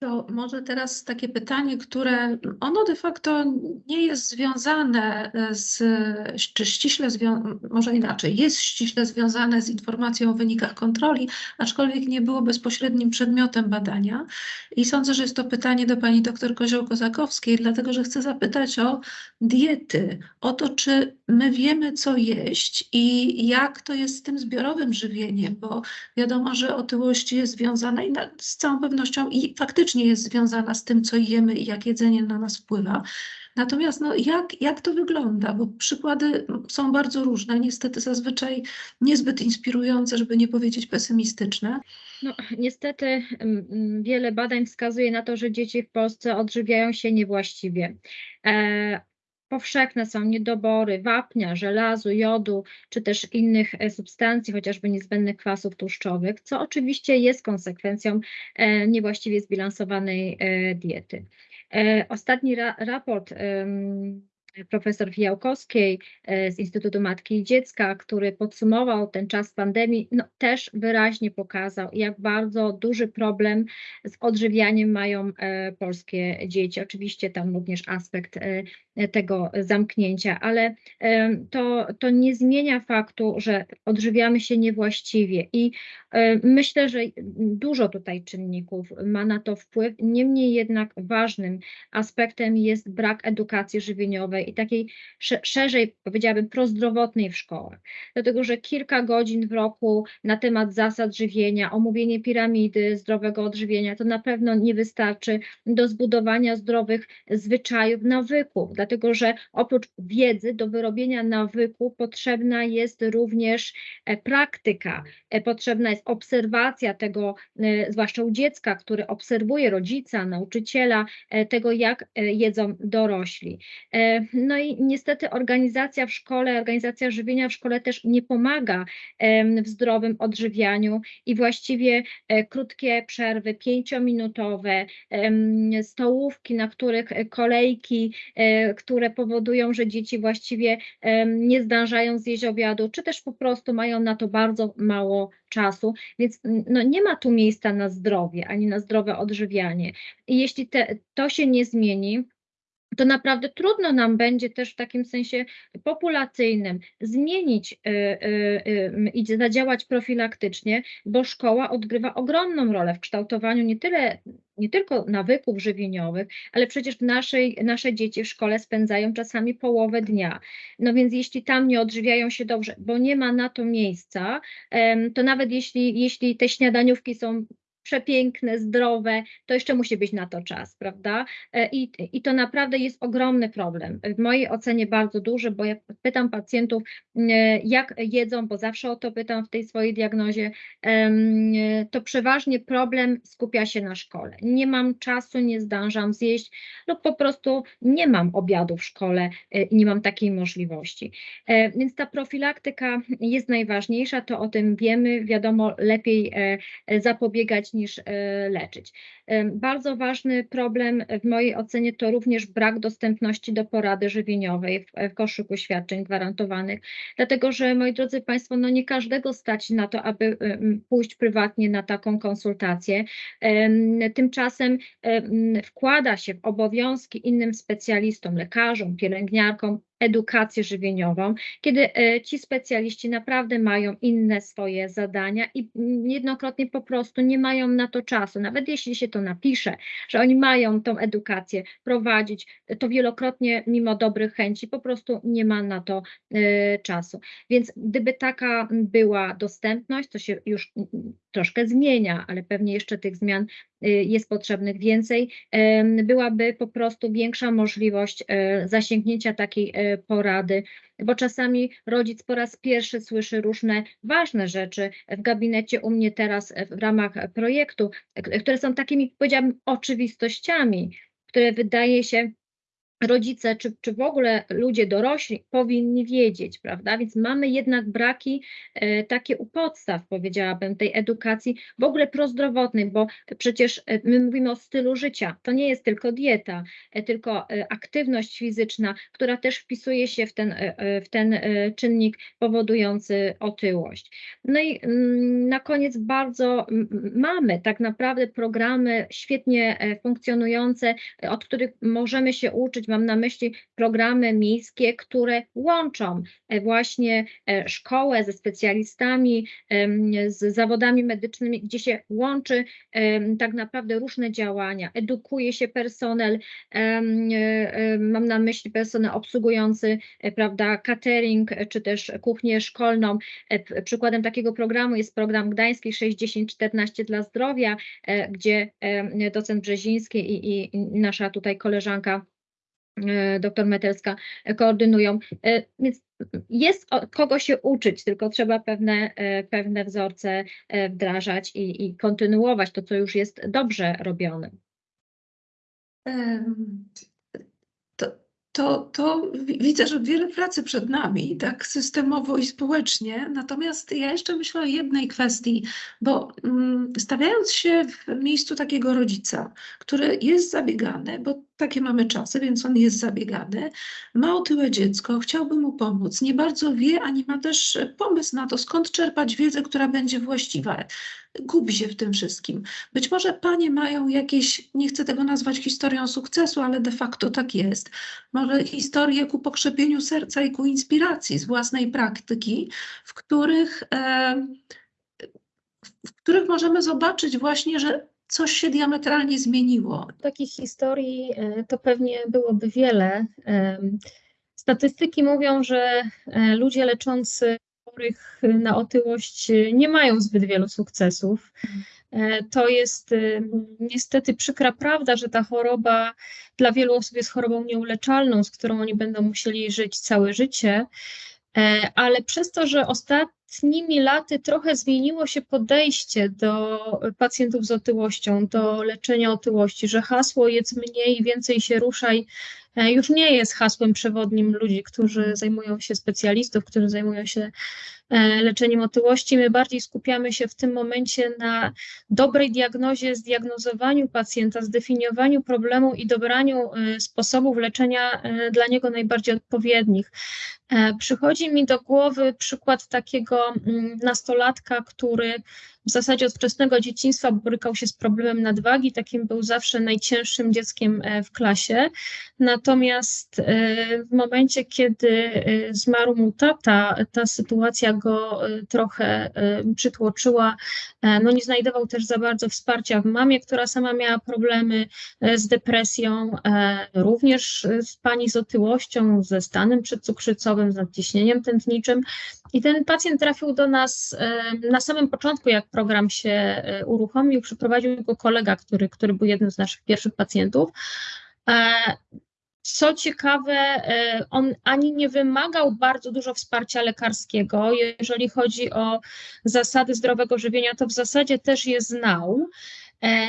To może teraz takie pytanie, które ono de facto nie jest związane e, z, czy ściśle może inaczej, jest ściśle związane z informacją o wynikach kontroli, aczkolwiek nie było bezpośrednim przedmiotem badania. I sądzę, że jest to pytanie do pani doktor Kozioł-Kozakowskiej, dlatego że chcę zapytać o diety, o to, czy my wiemy, co jeść i jak to jest z tym zbiorowym żywieniem, bo wiadomo, że otyłość jest związana i z całą pewnością i faktycznie jest związana z tym, co jemy i jak jedzenie na nas wpływa. Natomiast no, jak, jak to wygląda? Bo przykłady są bardzo różne, niestety zazwyczaj niezbyt inspirujące, żeby nie powiedzieć pesymistyczne. No, niestety mm, mm, wiele badań wskazuje na to, że dzieci w Polsce odżywiają się niewłaściwie. E, powszechne są niedobory wapnia, żelazu, jodu, czy też innych e, substancji, chociażby niezbędnych kwasów tłuszczowych, co oczywiście jest konsekwencją e, niewłaściwie zbilansowanej e, diety. Ostatni ra raport profesor Fijałkowskiej z Instytutu Matki i Dziecka, który podsumował ten czas pandemii, no, też wyraźnie pokazał, jak bardzo duży problem z odżywianiem mają polskie dzieci. Oczywiście tam również aspekt tego zamknięcia, ale to, to nie zmienia faktu, że odżywiamy się niewłaściwie i myślę, że dużo tutaj czynników ma na to wpływ. Niemniej jednak ważnym aspektem jest brak edukacji żywieniowej i takiej szerzej, powiedziałabym, prozdrowotnej w szkołach. Dlatego, że kilka godzin w roku na temat zasad żywienia, omówienie piramidy zdrowego odżywienia, to na pewno nie wystarczy do zbudowania zdrowych zwyczajów, nawyków dlatego że oprócz wiedzy do wyrobienia nawyku potrzebna jest również e, praktyka, e, potrzebna jest obserwacja tego, e, zwłaszcza u dziecka, który obserwuje rodzica, nauczyciela, tego jak jedzą dorośli. No i niestety organizacja w szkole, organizacja żywienia w szkole też nie pomaga w zdrowym odżywianiu i właściwie krótkie przerwy, pięciominutowe, stołówki, na których kolejki, które powodują, że dzieci właściwie nie zdążają zjeść obiadu, czy też po prostu mają na to bardzo mało czasu, więc no, nie ma tu miejsca na zdrowie, ani na zdrowe odżywianie. I jeśli te, to się nie zmieni, to naprawdę trudno nam będzie też w takim sensie populacyjnym zmienić y, y, y, i zadziałać profilaktycznie, bo szkoła odgrywa ogromną rolę w kształtowaniu nie tyle nie tylko nawyków żywieniowych, ale przecież naszej, nasze dzieci w szkole spędzają czasami połowę dnia. No więc jeśli tam nie odżywiają się dobrze, bo nie ma na to miejsca, to nawet jeśli, jeśli te śniadaniówki są przepiękne, zdrowe, to jeszcze musi być na to czas, prawda? E, I, I to naprawdę jest ogromny problem. W mojej ocenie bardzo duży, bo jak pytam pacjentów, jak jedzą, bo zawsze o to pytam w tej swojej diagnozie, to przeważnie problem skupia się na szkole. Nie mam czasu, nie zdążam zjeść lub po prostu nie mam obiadu w szkole e, i nie mam takiej możliwości. E, więc ta profilaktyka jest najważniejsza, to o tym wiemy, wiadomo, lepiej zapobiegać niż e, leczyć. Bardzo ważny problem w mojej ocenie to również brak dostępności do porady żywieniowej w, w koszyku świadczeń gwarantowanych, dlatego że moi drodzy Państwo, no nie każdego stać na to, aby pójść prywatnie na taką konsultację. Tymczasem wkłada się w obowiązki innym specjalistom, lekarzom, pielęgniarkom, edukację żywieniową, kiedy e, ci specjaliści naprawdę mają inne swoje zadania i jednokrotnie po prostu nie mają na to czasu. Nawet jeśli się to napisze, że oni mają tą edukację prowadzić, to wielokrotnie mimo dobrych chęci po prostu nie ma na to e, czasu. Więc gdyby taka była dostępność, to się już troszkę zmienia, ale pewnie jeszcze tych zmian y, jest potrzebnych więcej, byłaby po prostu większa możliwość e, zasięgnięcia takiej e, porady, bo czasami rodzic po raz pierwszy słyszy różne ważne rzeczy w gabinecie u mnie teraz w ramach projektu, które są takimi, powiedziałabym, oczywistościami, które wydaje się rodzice, czy, czy w ogóle ludzie dorośli powinni wiedzieć, prawda? Więc mamy jednak braki e, takie u podstaw, powiedziałabym, tej edukacji w ogóle prozdrowotnej, bo przecież e, my mówimy o stylu życia. To nie jest tylko dieta, e, tylko e, aktywność fizyczna, która też wpisuje się w ten, e, e, w ten czynnik powodujący otyłość. No i mm, na koniec bardzo m, m, mamy tak naprawdę programy świetnie funkcjonujące, od których możemy się uczyć. Mam na myśli programy miejskie, które łączą e, właśnie e, szkołę ze specjalistami, z zawodami medycznymi, gdzie się łączy tak naprawdę różne działania, edukuje się personel, e, mam na myśli personel obsługujący, prawda, catering, czy też kuchnię szkolną. Przykładem takiego programu jest program gdański 61014 dla zdrowia, gdzie docent Brzeziński i, i, nasza tutaj koleżanka doktor Metelska e, koordynują. E, Więc jest kogo się uczyć, tylko trzeba pewne, e, pewne wzorce e, wdrażać i, i kontynuować to, co już jest dobrze robione. To, to, to wi- widzę, że wiele pracy przed nami, tak systemowo i społecznie. Natomiast ja jeszcze myślę o jednej kwestii, bo mm, stawiając się w miejscu takiego rodzica, który jest zabiegany, bo takie mamy czasy, więc on jest zabiegany, ma otyłe dziecko, chciałby mu pomóc, nie bardzo wie, ani ma też pomysł na to, skąd czerpać wiedzę, która będzie właściwa. Gubi się w tym wszystkim. Być może panie mają jakieś, nie chcę tego nazwać historią sukcesu, ale de facto tak jest. Może historię ku pokrzepieniu serca i ku inspiracji z własnej praktyki, w których, w których możemy zobaczyć właśnie, że coś się diametralnie zmieniło. Takich historii e, to pewnie byłoby wiele. Em, Statystyki mówią, że e, ludzie leczący chorych na otyłość e, nie mają zbyt wielu sukcesów. E, To jest e, niestety przykra prawda, że ta choroba dla wielu osób jest chorobą nieuleczalną, z którą oni będą musieli żyć całe życie. E, Ale przez to, że ostatnimi laty trochę zmieniło się podejście do pacjentów z otyłością, do leczenia otyłości, że hasło jedz mniej, więcej się ruszaj e, już nie jest hasłem przewodnim ludzi, którzy zajmują się specjalistów, którzy zajmują się e, leczeniem otyłości. My bardziej skupiamy się w tym momencie na dobrej diagnozie, zdiagnozowaniu pacjenta, zdefiniowaniu problemu i dobraniu e, sposobów leczenia dla niego najbardziej odpowiednich. Przychodzi mi do głowy przykład takiego nastolatka, który w zasadzie od wczesnego dzieciństwa borykał się z problemem nadwagi, takim był zawsze najcięższym dzieckiem e, w klasie. Natomiast e, w momencie, kiedy e, zmarł mu tata, ta sytuacja go trochę przytłoczyła. No nie znajdował też za bardzo wsparcia w mamie, która sama miała problemy z depresją, również z pani z otyłością, ze stanem przedcukrzycowym, z nadciśnieniem tętniczym. I ten pacjent trafił do nas na samym początku, jak program się e, uruchomił, przyprowadził go kolega, który, który był jednym z naszych pierwszych pacjentów. E, Co ciekawe, e, on ani nie wymagał bardzo dużo wsparcia lekarskiego. Jeżeli chodzi o zasady zdrowego żywienia, to w zasadzie też je znał.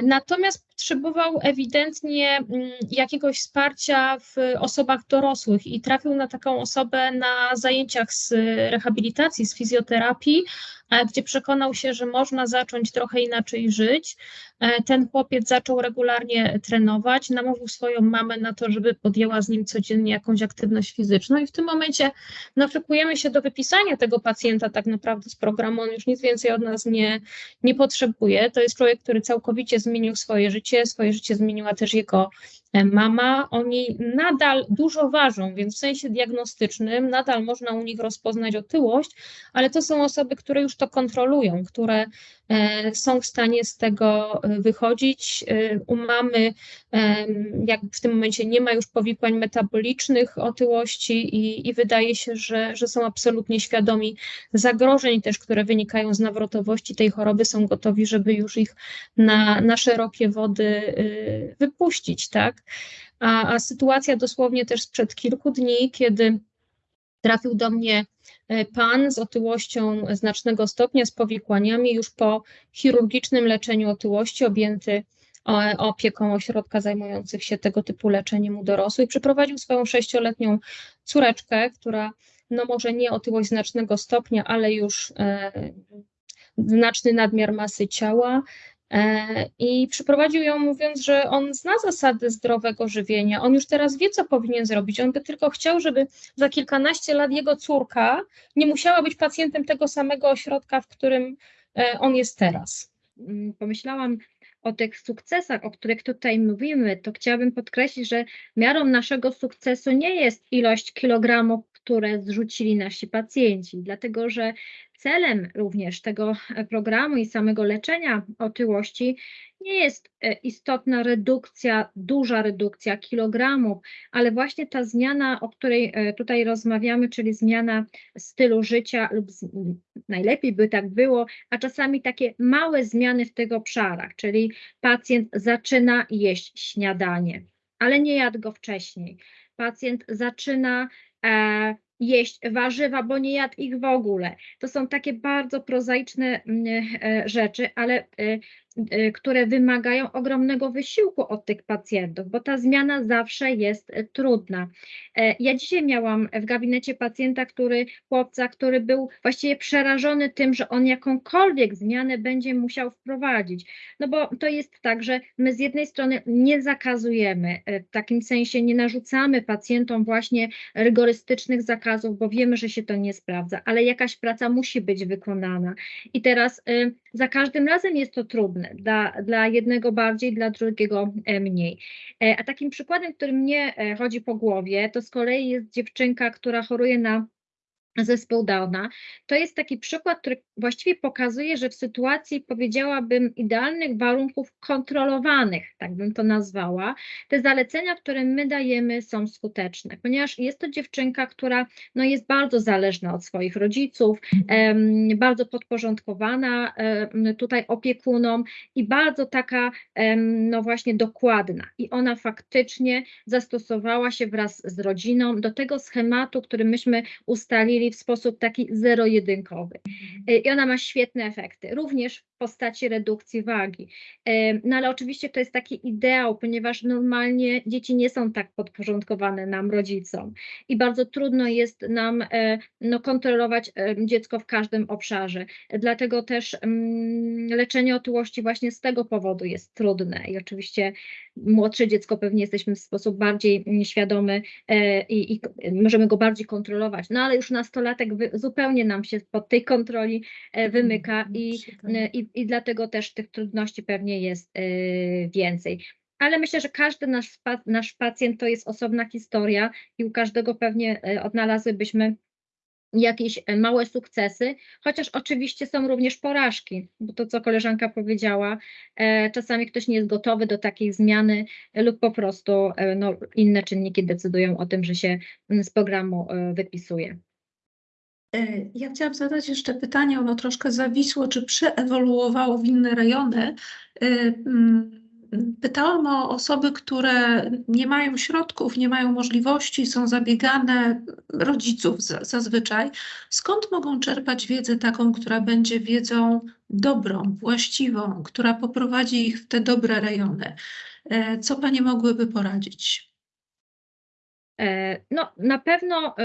Natomiast potrzebował ewidentnie mm, jakiegoś wsparcia w osobach dorosłych i trafił na taką osobę na zajęciach z rehabilitacji, z fizjoterapii, gdzie przekonał się, że można zacząć trochę inaczej żyć. E, Ten chłopiec zaczął regularnie trenować, namówił swoją mamę na to, żeby podjęła z nim codziennie jakąś aktywność fizyczną i w tym momencie szykujemy się do wypisania tego pacjenta tak naprawdę z programu, on już nic więcej od nas nie, nie potrzebuje. To jest człowiek, który całkowicie zmienił swoje życie, swoje życie zmieniła też jego e, mama. Oni nadal dużo ważą, więc w sensie diagnostycznym nadal można u nich rozpoznać otyłość, ale to są osoby, które już to kontrolują, które e, są w stanie z tego e, wychodzić. E, U mamy jak w tym momencie nie ma już powikłań metabolicznych otyłości i, i wydaje się, że, że są absolutnie świadomi zagrożeń też, które wynikają z nawrotowości tej choroby, są gotowi, żeby już ich na, na szerokie wody wypuścić, tak? A, a sytuacja dosłownie też sprzed kilku dni, kiedy trafił do mnie e, pan z otyłością znacznego stopnia, z powikłaniami, już po chirurgicznym leczeniu otyłości, objęty o- opieką ośrodka zajmujących się tego typu leczeniem u dorosłych. Przyprowadził swoją sześcioletnią córeczkę, która no może nie otyłość znacznego stopnia, ale już e, znaczny nadmiar masy ciała. E, I przyprowadził ją mówiąc, że on zna zasady zdrowego żywienia, on już teraz wie, co powinien zrobić. On by tylko chciał, żeby za kilkanaście lat jego córka nie musiała być pacjentem tego samego ośrodka, w którym e, on jest teraz. mm, pomyślałam o tych sukcesach, o których tutaj mówimy, to chciałabym podkreślić, że miarą naszego sukcesu nie jest ilość kilogramów, które zrzucili nasi pacjenci, dlatego że celem również tego e, programu i samego leczenia otyłości nie jest e, istotna redukcja, duża redukcja kilogramów, ale właśnie ta zmiana, o której e, tutaj rozmawiamy, czyli zmiana stylu życia lub z, najlepiej by tak było, a czasami takie małe zmiany w tych obszarach, czyli pacjent zaczyna jeść śniadanie, ale nie jadł go wcześniej. Pacjent zaczyna jeść warzywa, bo nie jadł ich w ogóle. To są takie bardzo prozaiczne mm, e, rzeczy, ale e, e, które wymagają ogromnego wysiłku od tych pacjentów, bo ta zmiana zawsze jest e, trudna. E, Ja dzisiaj miałam w gabinecie pacjenta, który, chłopca, który był właściwie przerażony tym, że on jakąkolwiek zmianę będzie musiał wprowadzić. No bo to jest tak, że my z jednej strony nie zakazujemy, e, w takim sensie nie narzucamy pacjentom właśnie rygorystycznych zakazów, bo wiemy, że się to nie sprawdza, ale jakaś praca musi być wykonana. I teraz y, za każdym razem jest to trudne, dla, dla jednego bardziej, dla drugiego e, mniej. E, A takim przykładem, który mnie e, chodzi po głowie, to z kolei jest dziewczynka, która choruje na zespół Downa. To jest taki przykład, który właściwie pokazuje, że w sytuacji, powiedziałabym, idealnych warunków kontrolowanych, tak bym to nazwała, te zalecenia, które my dajemy, są skuteczne, ponieważ jest to dziewczynka, która no, jest bardzo zależna od swoich rodziców, em, bardzo podporządkowana em, tutaj opiekunom i bardzo taka, em, no właśnie, dokładna. I ona faktycznie zastosowała się wraz z rodziną do tego schematu, który myśmy ustalili w sposób taki zero-jedynkowy. Y, I ona ma świetne efekty, również postaci redukcji wagi. Em, No ale oczywiście to jest taki ideał, ponieważ normalnie dzieci nie są tak podporządkowane nam, rodzicom. I bardzo trudno jest nam e, no, kontrolować e, dziecko w każdym obszarze. Dlatego też mm, leczenie otyłości właśnie z tego powodu jest trudne. I oczywiście młodsze dziecko pewnie jesteśmy w sposób bardziej mm, świadomy e, i, i możemy go bardziej kontrolować. No ale już nastolatek zupełnie nam się pod tej kontroli e, wymyka i, e, i, i dlatego też tych trudności pewnie jest e, więcej. Ale myślę, że każdy nasz, nasz pacjent to jest osobna historia i u każdego pewnie e, odnalazłybyśmy jakieś e, małe sukcesy, chociaż oczywiście są również porażki, bo to, co koleżanka powiedziała, e, czasami ktoś nie jest gotowy do takiej zmiany e, lub po prostu e, no, inne czynniki decydują o tym, że się mm, z programu wypisuje. E, Ja chciałam zadać jeszcze pytanie, ono troszkę zawisło, czy przeewoluowało w inne rejony. E, mm, Pytałam o osoby, które nie mają środków, nie mają możliwości, są zabiegane rodziców za- zazwyczaj. Skąd mogą czerpać wiedzę taką, która będzie wiedzą dobrą, właściwą, która poprowadzi ich w te dobre rejony? E, Co Panie mogłyby poradzić? E, No, na pewno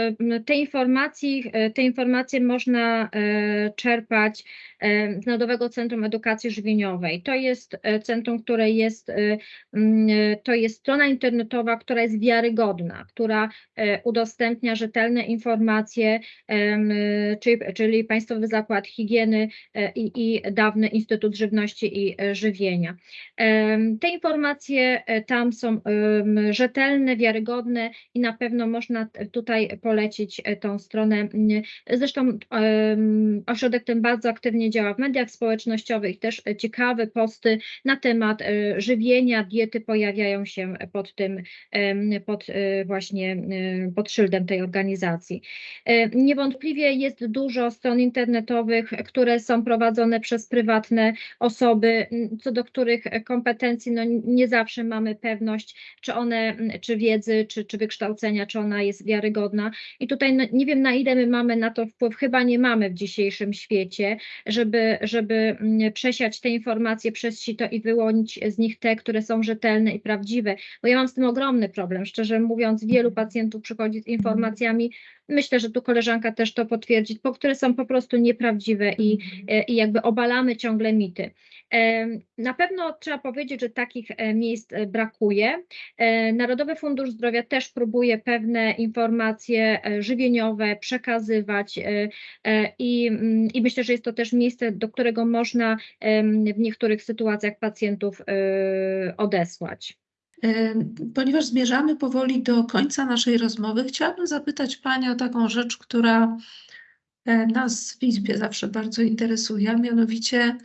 te informacje, te informacje można e, czerpać e, z Narodowego Centrum Edukacji Żywieniowej. To jest centrum, które jest, to jest strona internetowa, która jest wiarygodna, która udostępnia rzetelne informacje, czyli, czyli Państwowy Zakład Higieny i, i dawny Instytut Żywności i Żywienia. Te informacje tam są rzetelne, wiarygodne i na pewno można tutaj polecić e, tą stronę. Zresztą em, ośrodek ten bardzo aktywnie działa w mediach społecznościowych, też e, ciekawe posty na temat e, żywienia, diety pojawiają się pod tym, pod e, właśnie e, pod szyldem tej organizacji. E, Niewątpliwie jest dużo stron internetowych, które są prowadzone przez prywatne osoby, co do których kompetencji no, nie zawsze mamy pewność, czy one, czy wiedzy, czy, czy wykształcenia ocenia, czy ona jest wiarygodna. I tutaj no, nie wiem, na ile my mamy na to wpływ, chyba nie mamy w dzisiejszym świecie, żeby, żeby mm, przesiać te informacje przez sito i wyłonić z nich te, które są rzetelne i prawdziwe. Bo ja mam z tym ogromny problem. Szczerze mówiąc, wielu pacjentów przychodzi z informacjami, myślę, że tu koleżanka też to potwierdzi, po które są po prostu nieprawdziwe i, i jakby obalamy ciągle mity. Na pewno trzeba powiedzieć, że takich e, miejsc e, brakuje. E, Narodowy Fundusz Zdrowia też próbuje pewne informacje żywieniowe przekazywać i, mm, i myślę, że jest to też miejsce, do którego można w niektórych sytuacjach pacjentów odesłać. Ponieważ zmierzamy powoli do końca naszej rozmowy, chciałabym zapytać Panią o taką rzecz, która e, nas w Izbie zawsze bardzo interesuje, a mianowicie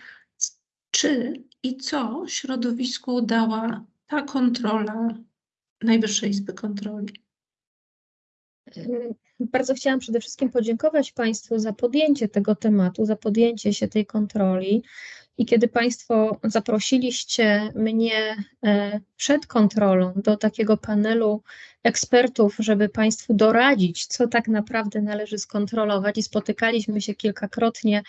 czy i co środowisku dała ta kontrola Najwyższej Izby Kontroli? Bardzo chciałam przede wszystkim podziękować Państwu za podjęcie tego tematu, za podjęcie się tej kontroli. I kiedy Państwo zaprosiliście mnie e, przed kontrolą do takiego panelu ekspertów, żeby Państwu doradzić, co tak naprawdę należy skontrolować, i spotykaliśmy się kilkakrotnie,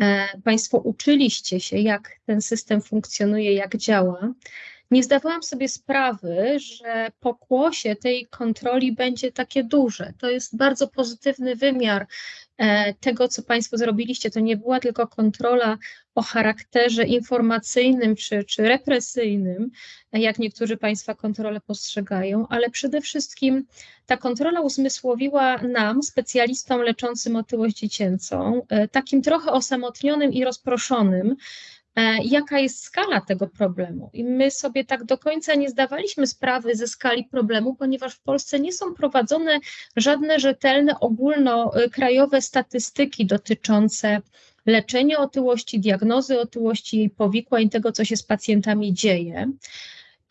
e, Państwo uczyliście się, jak ten system funkcjonuje, jak działa. Nie zdawałam sobie sprawy, że pokłosie tej kontroli będzie takie duże. To jest bardzo pozytywny wymiar e, tego, co Państwo zrobiliście. To nie była tylko kontrola o charakterze informacyjnym czy, czy represyjnym, jak niektórzy Państwa kontrolę postrzegają, ale przede wszystkim ta kontrola uzmysłowiła nam, specjalistom leczącym otyłość dziecięcą, e, takim trochę osamotnionym i rozproszonym, jaka jest skala tego problemu. I my sobie tak do końca nie zdawaliśmy sprawy ze skali problemu, ponieważ w Polsce nie są prowadzone żadne rzetelne, ogólnokrajowe statystyki dotyczące leczenia otyłości, diagnozy otyłości, jej powikłań, tego, co się z pacjentami dzieje.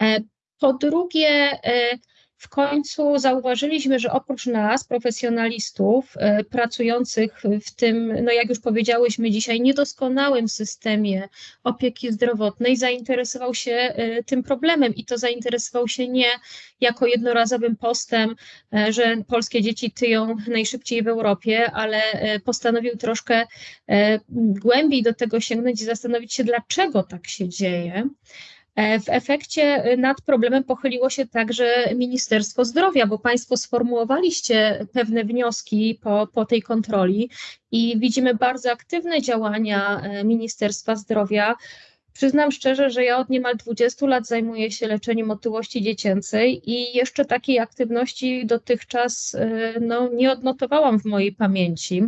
E, Po drugie, e, w końcu zauważyliśmy, że oprócz nas, profesjonalistów e, pracujących w tym, no jak już powiedziałyśmy dzisiaj, niedoskonałym systemie opieki zdrowotnej, zainteresował się e, tym problemem i to zainteresował się nie jako jednorazowym postem, e, że polskie dzieci tyją najszybciej w Europie, ale postanowił troszkę głębiej do tego sięgnąć i zastanowić się, dlaczego tak się dzieje. E, W efekcie e, nad problemem pochyliło się także Ministerstwo Zdrowia, bo Państwo sformułowaliście pewne wnioski po, po tej kontroli i widzimy bardzo aktywne działania e, Ministerstwa Zdrowia. Przyznam szczerze, że ja od niemal 20 lat zajmuję się leczeniem otyłości dziecięcej i jeszcze takiej aktywności dotychczas e, no, nie odnotowałam w mojej pamięci.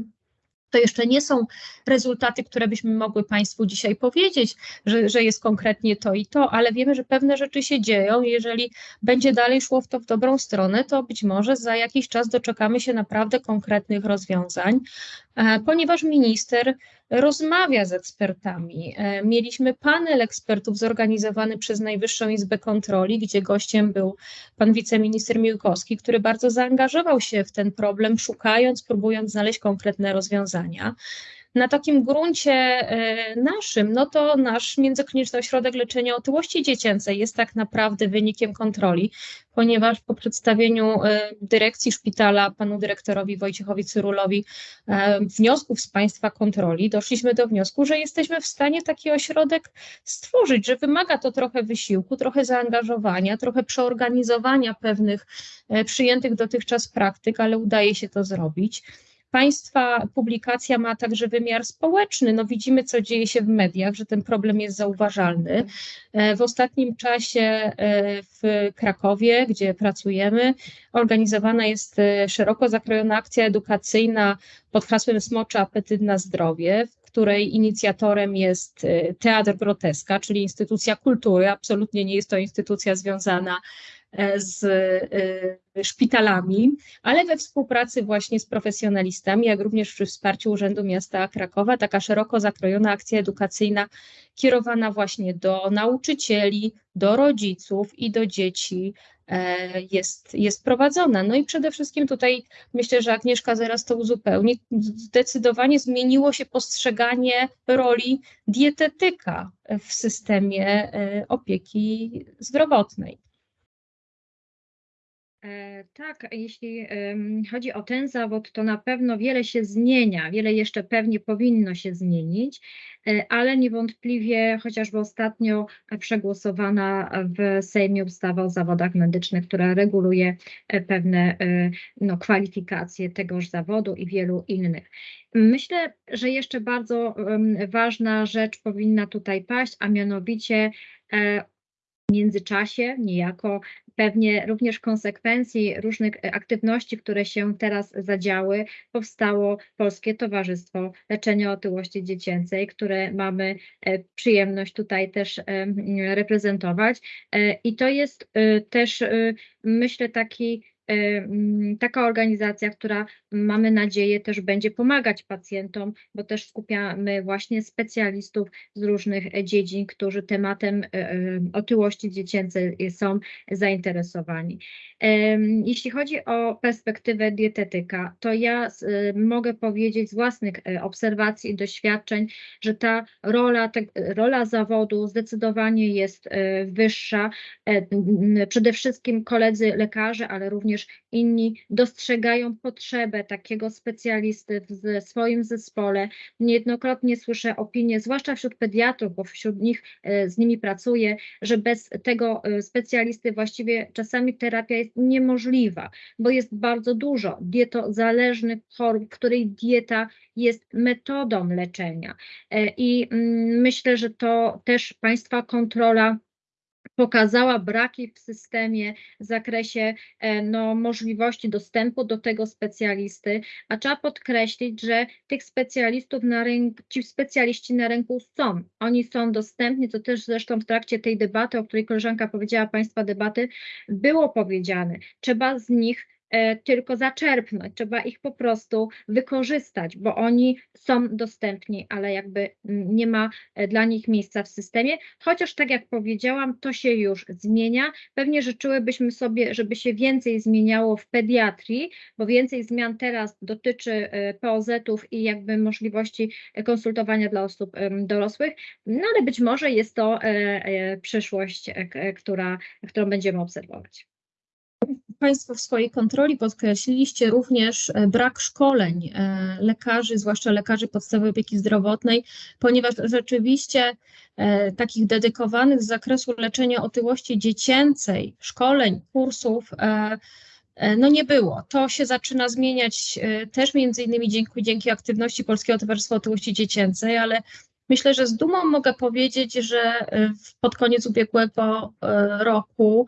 To jeszcze nie są rezultaty, które byśmy mogły Państwu dzisiaj powiedzieć, że, że jest konkretnie to i to, ale wiemy, że pewne rzeczy się dzieją. Jeżeli będzie dalej szło w to w dobrą stronę, to być może za jakiś czas doczekamy się naprawdę konkretnych rozwiązań, ponieważ minister rozmawia z ekspertami. E, Mieliśmy panel ekspertów zorganizowany przez Najwyższą Izbę Kontroli, gdzie gościem był pan wiceminister Miłkowski, który bardzo zaangażował się w ten problem, szukając, próbując znaleźć konkretne rozwiązania. Na takim gruncie e, naszym, no to nasz Międzykliniczny Ośrodek Leczenia Otyłości Dziecięcej jest tak naprawdę wynikiem kontroli, ponieważ po przedstawieniu e, dyrekcji szpitala panu dyrektorowi Wojciechowi Cyrulowi e, wniosków z państwa kontroli, doszliśmy do wniosku, że jesteśmy w stanie taki ośrodek stworzyć, że wymaga to trochę wysiłku, trochę zaangażowania, trochę przeorganizowania pewnych przyjętych dotychczas praktyk, ale udaje się to zrobić. Państwa publikacja ma także wymiar społeczny. No widzimy, co dzieje się w mediach, że ten problem jest zauważalny. E, W ostatnim czasie e, w Krakowie, gdzie pracujemy, organizowana jest e, szeroko zakrojona akcja edukacyjna pod hasłem Smoczy apetyt na zdrowie, w której inicjatorem jest Teatr Groteska, czyli instytucja kultury. Absolutnie nie jest to instytucja związana z e, szpitalami, ale we współpracy właśnie z profesjonalistami, jak również przy wsparciu Urzędu Miasta Krakowa, taka szeroko zakrojona akcja edukacyjna kierowana właśnie do nauczycieli, do rodziców i do dzieci e, jest, jest prowadzona. No i przede wszystkim tutaj myślę, że Agnieszka zaraz to uzupełni. Zdecydowanie zmieniło się postrzeganie roli dietetyka w systemie e, opieki zdrowotnej. E, Tak, jeśli chodzi o ten zawód, to na pewno wiele się zmienia, wiele jeszcze pewnie powinno się zmienić, e, ale niewątpliwie chociażby ostatnio przegłosowana w Sejmie ustawa o zawodach medycznych, która reguluje e, pewne no, kwalifikacje tegoż zawodu i wielu innych. Myślę, że jeszcze bardzo ważna rzecz powinna tutaj paść, a mianowicie międzyczasie niejako pewnie również konsekwencji różnych e, aktywności, które się teraz zadziały, powstało Polskie Towarzystwo Leczenia Otyłości Dziecięcej, które mamy e, przyjemność tutaj też em, reprezentować. E, I to jest e, też, e, myślę, taki e, taka organizacja, która mamy nadzieję też będzie pomagać pacjentom, bo też skupiamy właśnie specjalistów z różnych e, dziedzin, którzy tematem e, e, otyłości dziecięcej są zainteresowani. Jeśli chodzi o perspektywę dietetyka, to ja mogę powiedzieć z własnych obserwacji i doświadczeń, że ta rola, te, rola zawodu zdecydowanie jest wyższa. Przede wszystkim koledzy lekarze, ale również inni dostrzegają potrzebę takiego specjalisty w swoim zespole. Niejednokrotnie słyszę opinie, zwłaszcza wśród pediatrów, bo wśród nich e, z nimi pracuję, że bez tego e, specjalisty właściwie czasami terapia jest niemożliwa, bo jest bardzo dużo dietozależnych chorób, której dieta jest metodą leczenia. E, I mm, myślę, że to też Państwa kontrola pokazała braki w systemie w zakresie e, no, możliwości dostępu do tego specjalisty, a trzeba podkreślić, że tych specjalistów na rynku, ci specjaliści na rynku są. Oni są dostępni, to też zresztą w trakcie tej debaty, o której koleżanka powiedziała, Państwa debaty, było powiedziane. Trzeba z nich tylko zaczerpnąć, trzeba ich po prostu wykorzystać, bo oni są dostępni, ale jakby nie ma e, dla nich miejsca w systemie, chociaż tak jak powiedziałam, to się już zmienia. Pewnie życzyłybyśmy sobie, żeby się więcej zmieniało w pediatrii, bo więcej zmian teraz dotyczy e, POZ-ów i jakby możliwości e, konsultowania dla osób dorosłych, no ale być może jest to e, e, przyszłość, e, e, która, którą będziemy obserwować. Państwo w swojej kontroli podkreśliliście również e, brak szkoleń e, lekarzy, zwłaszcza lekarzy podstawowej opieki zdrowotnej, ponieważ rzeczywiście e, takich dedykowanych z zakresu leczenia otyłości dziecięcej, szkoleń, kursów, no nie było. To się zaczyna zmieniać też między innymi dzięki, dzięki aktywności Polskiego Towarzystwa Otyłości Dziecięcej, ale myślę, że z dumą mogę powiedzieć, że pod koniec ubiegłego roku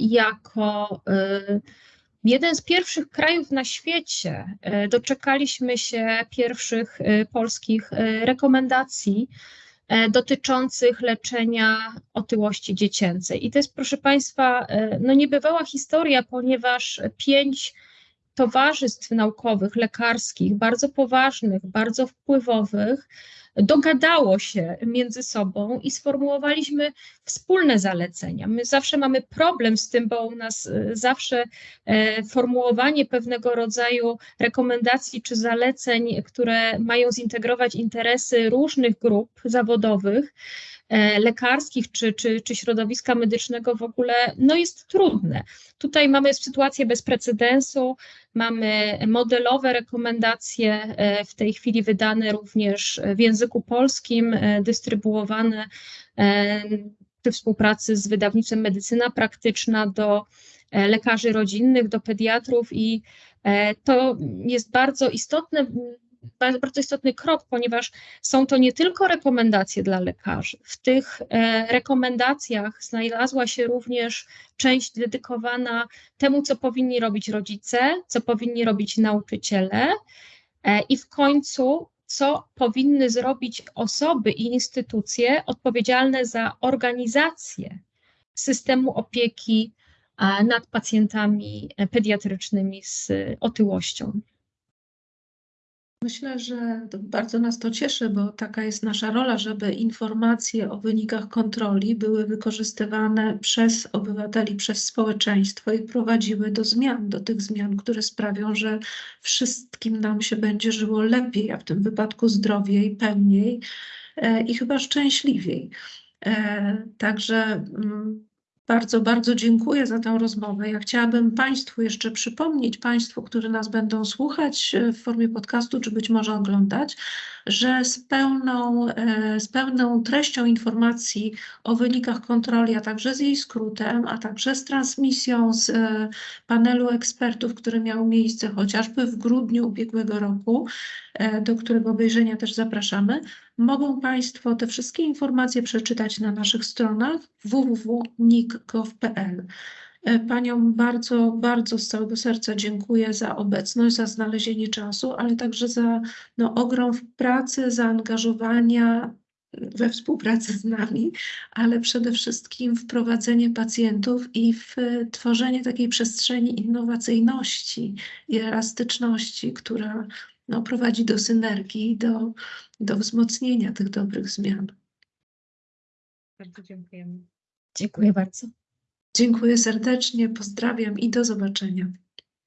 jako e, jeden z pierwszych krajów na świecie e, doczekaliśmy się pierwszych e, polskich e, rekomendacji e, dotyczących leczenia otyłości dziecięcej. I to jest, proszę Państwa, e, no niebywała historia, ponieważ pięć towarzystw naukowych, lekarskich, bardzo poważnych, bardzo wpływowych, dogadało się między sobą i sformułowaliśmy wspólne zalecenia. My zawsze mamy problem z tym, bo u nas e, zawsze e, formułowanie pewnego rodzaju rekomendacji czy zaleceń, które mają zintegrować interesy różnych grup zawodowych, lekarskich czy, czy, czy środowiska medycznego w ogóle, no jest trudne. Tutaj mamy sytuację bez precedensu, mamy modelowe rekomendacje e, w tej chwili wydane również w języku polskim, e, dystrybuowane e, przy współpracy z wydawnictwem Medycyna Praktyczna do e, lekarzy rodzinnych, do pediatrów i e, to jest bardzo istotne, ba- bardzo istotny krok, ponieważ są to nie tylko rekomendacje dla lekarzy. W tych e, rekomendacjach znalazła się również część dedykowana temu, co powinni robić rodzice, co powinni robić nauczyciele e, i w końcu, co powinny zrobić osoby i instytucje odpowiedzialne za organizację systemu opieki nad pacjentami e, pediatrycznymi z otyłością. Myślę, że bardzo nas to cieszy, bo taka jest nasza rola, żeby informacje o wynikach kontroli były wykorzystywane przez obywateli, przez społeczeństwo i prowadziły do zmian, do tych zmian, które sprawią, że wszystkim nam się będzie żyło lepiej, a w tym wypadku zdrowiej, pełniej e, i chyba szczęśliwiej. E, Także mm, Bardzo, bardzo dziękuję za tę rozmowę. Ja chciałabym Państwu jeszcze przypomnieć, Państwu, którzy nas będą słuchać e, w formie podcastu, czy być może oglądać, że z pełną, e, z pełną treścią informacji o wynikach kontroli, a także z jej skrótem, a także z transmisją z e, panelu ekspertów, który miał miejsce chociażby w grudniu ubiegłego roku, e, do którego obejrzenia też zapraszamy, mogą Państwo te wszystkie informacje przeczytać na naszych stronach www.nik.gov.pl. E, Paniom bardzo, bardzo z całego serca dziękuję za obecność, za znalezienie czasu, ale także za no, ogrom pracy, zaangażowania we współpracy z nami, ale przede wszystkim w prowadzenie pacjentów i w e, tworzenie takiej przestrzeni innowacyjności i elastyczności, która no, prowadzi do synergii, do, do wzmocnienia tych dobrych zmian. Bardzo dziękujemy. Dziękuję bardzo. Dziękuję serdecznie, pozdrawiam i do zobaczenia.